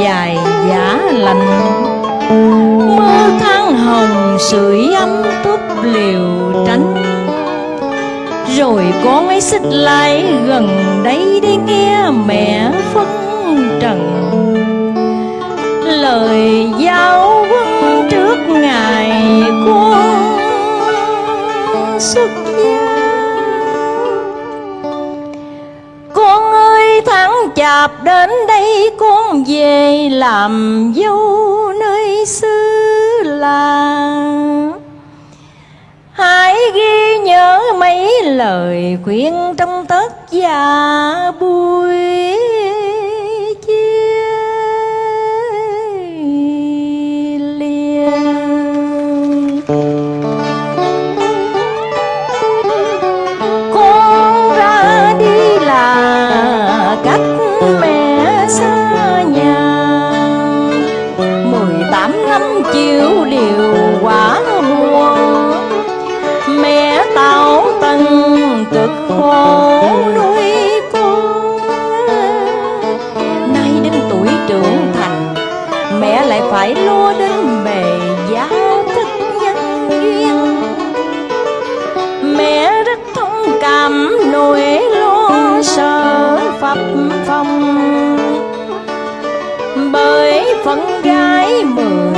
dài giả lạnh mưa than hồng sưởi ấm túp liều tránh. Rồi con ấy xích lại gần đây để nghe mẹ phân trần. Lời giao quân trước ngày con xuất chạp đến đây con về làm dâu nơi xứ làng hãy ghi nhớ mấy lời khuyên trong tất và buổi mẹ xa nhà. Mười tám năm chịu điều quả buồn mẹ tao tần cực khổ nuôi con nay đến tuổi trưởng thành, mẹ lại phải lo đến phong bởi phận gái mười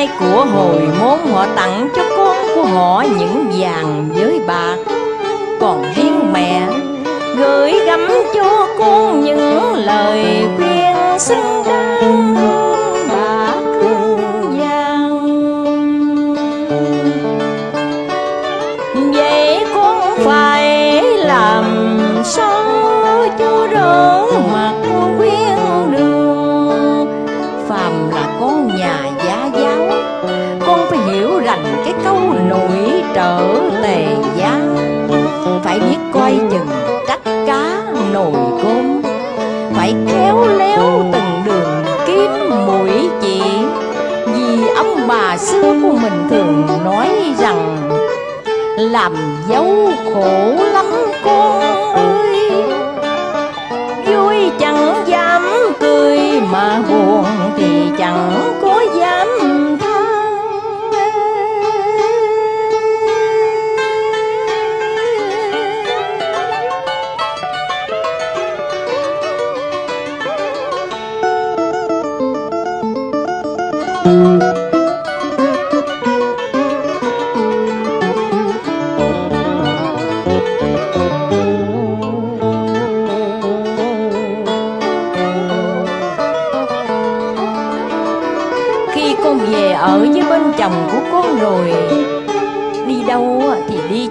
nay của hồi môn họ tặng cho con của họ những vàng với bạc. Còn riêng mẹ gửi gắm cho con những lời khuyên xứng đáng hơn bạc vàng Vậy con phải làm sao cho đời coi chừng trách cá nồi cơm Phải khéo léo từng đường kiếm mũi chỉ. Vì ông bà xưa của mình thường nói rằng, Làm dấu khổ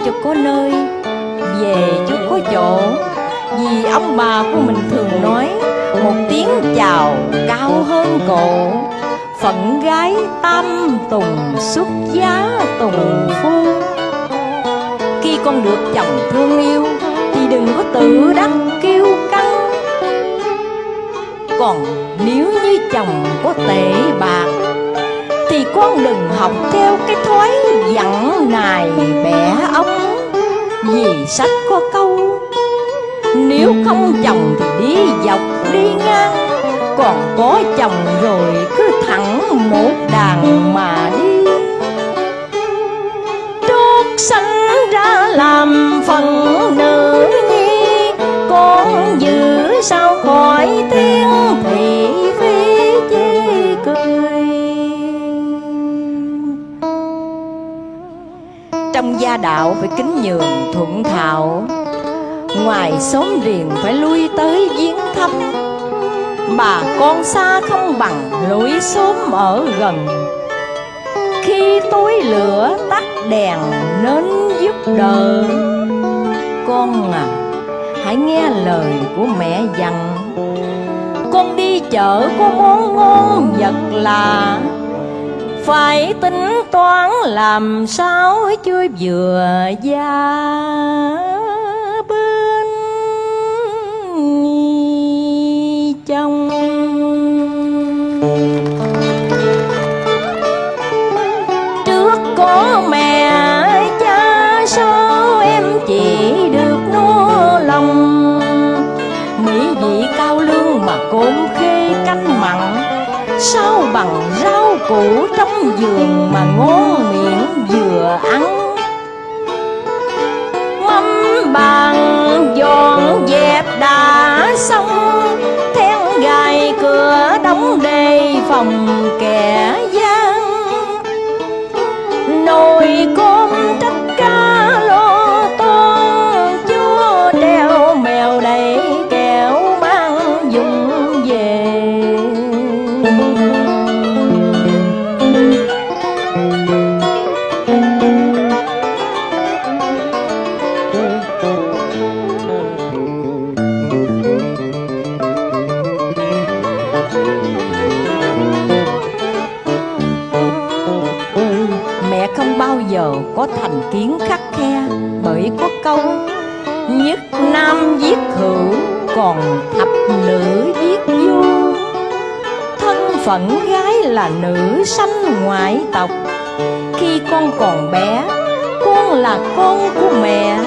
cho có nơi, Về cho có chỗ. Vì ông bà của mình thường nói, Một tiếng chào cao hơn cổ. Phận gái tam tùng, xuất giá tùng phu. Khi con được chồng thương yêu, Thì đừng có tự đắc kiêu căng. Còn nếu như chồng có tệ bạc, Thì con đừng học theo cái thói dặn nài bẻ vì sách có câu? Nếu không chồng thì đi dọc đi ngang, Còn có chồng rồi cứ thẳng một đàn mà đi. Trót sanh ra làm phần Trong gia đạo phải kính nhường thuận thạo Ngoài xóm riền phải lui tới viếng thăm Bà con xa không bằng lối xóm ở gần. Khi tối lửa tắt đèn nên giúp đỡ Con à, hãy nghe lời của mẹ dặn. Con đi chợ có món ngon vật lạ phải tính toán làm sao chưa vừa gia bên trong. Trước có mẹ cha sao em chỉ được nô lòng. Mỹ vị cao lương mà cơm khê canh mặn sao bằng rau củ trong vườn mà ngon? Có thành kiến khắc khe, Bởi có câu, Nhất nam giết hữu, Còn thập nữ giết vô Thân phận gái là nữ sanh ngoại tộc, Khi con còn bé, Con là con của mẹ.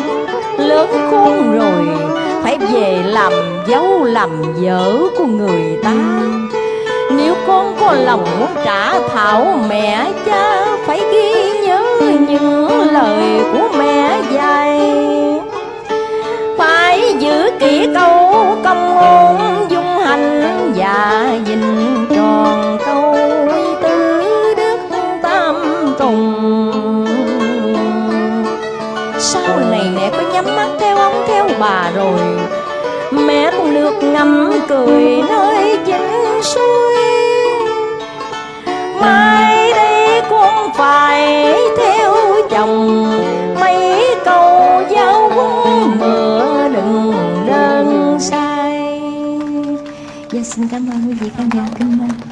Lớn khôn rồi, Phải về làm dâu làm vợ của người ta. Nếu con có lòng muốn trả thảo mẹ cha, Phải ghi lời của mẹ dạy. Phải giữ kỹ câu công ngôn, dung hành Và gìn tròn câu tứ đức tam tùng. Sau này mẹ có nhắm mắt theo ông, theo bà rồi, Mẹ cũng được ngắm cười nơi chính suối. Mai đây cũng phải thế lòng. Mấy câu giáo huấn mưa đừng đơn sai. Dạ xin cảm ơn quý vị khán giả kính mến.